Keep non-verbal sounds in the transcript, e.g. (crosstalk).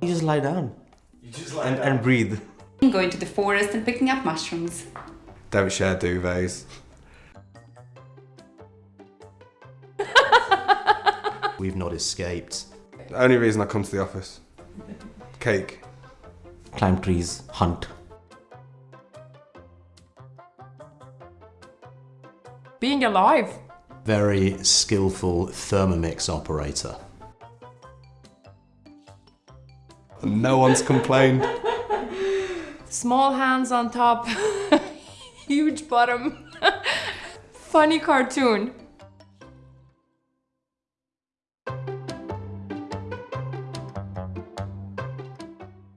You just lie down You just like and, and breathe. Going to the forest and picking up mushrooms. Don't share duvets. We've not escaped. The only reason I come to the office. Cake. Climb trees, hunt. Being alive. Very skillful Thermomix operator. No one's complained. Small hands on top. (laughs) Huge bottom. (laughs) Funny cartoon.